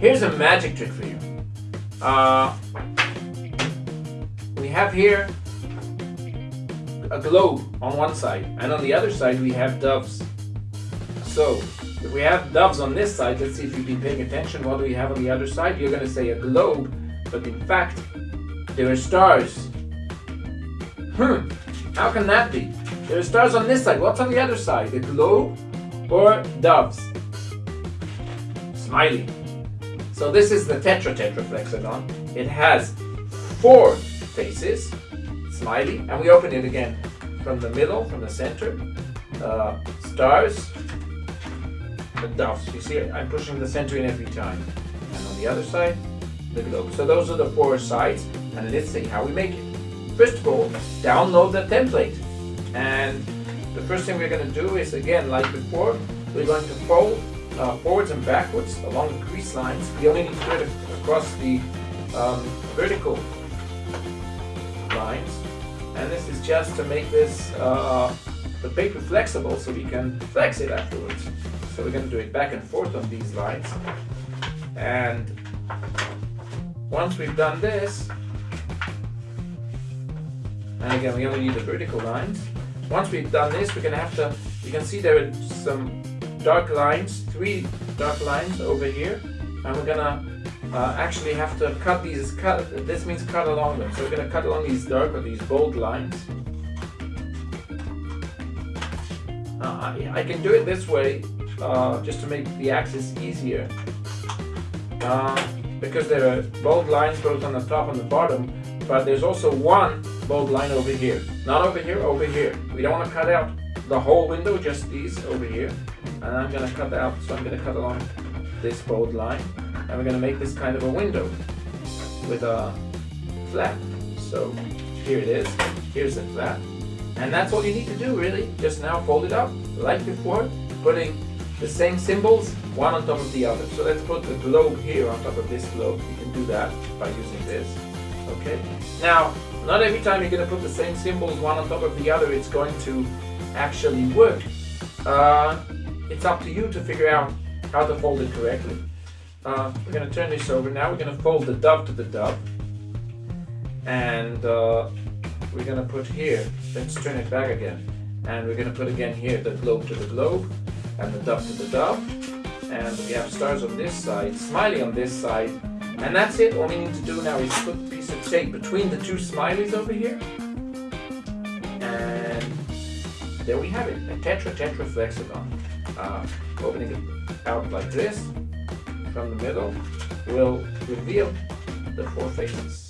here's a magic trick for you. Uh, we have here a globe on one side, and on the other side we have doves. So, if we have doves on this side, let's see if you've been paying attention. What do we have on the other side? You're going to say a globe, but in fact, there are stars. Hmm, how can that be? There are stars on this side. What's on the other side? A globe or doves? Smiley. So this is the tetra tetraflexagon. It has four faces, smiley, and we open it again from the middle, from the center. Uh, stars, the doves. You see, I'm pushing the center in every time. And on the other side, the globe. So those are the four sides, and let's see how we make it. First of all, download the template. And the first thing we're going to do is, again, like before, we're going to fold uh, forwards and backwards along the crease lines. We only need to do it across the um, vertical lines. And this is just to make this uh, the paper flexible so we can flex it afterwards. So we're going to do it back and forth on these lines. And once we've done this, and again, we only need the vertical lines. Once we've done this, we're going to have to, you can see there are some dark lines, three dark lines over here. And we're to uh, actually have to cut these, cut, this means cut along them. So we're to cut along these dark or these bold lines. Uh, I, I, can do it this way uh, just to make the axis easier. Uh, because there are bold lines both on the top and the bottom, but there's also one bold line over here. Not over here, over here. We don't want to cut out the whole window, just these over here. And I'm to cut that out, so I'm to cut along this bold line. And we're to make this kind of a window with a flap. So here it is. Here's the flap. And that's all you need to do really. Just now fold it up like before, putting the same symbols one on top of the other. So let's put the globe here on top of this globe. You can do that by using this. Okay. Now, not every time you're going to put the same symbols one on top of the other, it's going to actually work. Uh, it's up to you to figure out how to fold it correctly. Uh, we're going to turn this over now. We're going to fold the dove to the dove. And uh, we're going to put here, let's turn it back again. And we're going to put again here the globe to the globe and the dove to the dove. And we have stars on this side, smiley on this side. And that's it. All we need to do now is put a piece of tape between the two smileys over here. And there we have it, a tetra tetra flexagon. Uh, opening it out like this from the middle will reveal the four faces.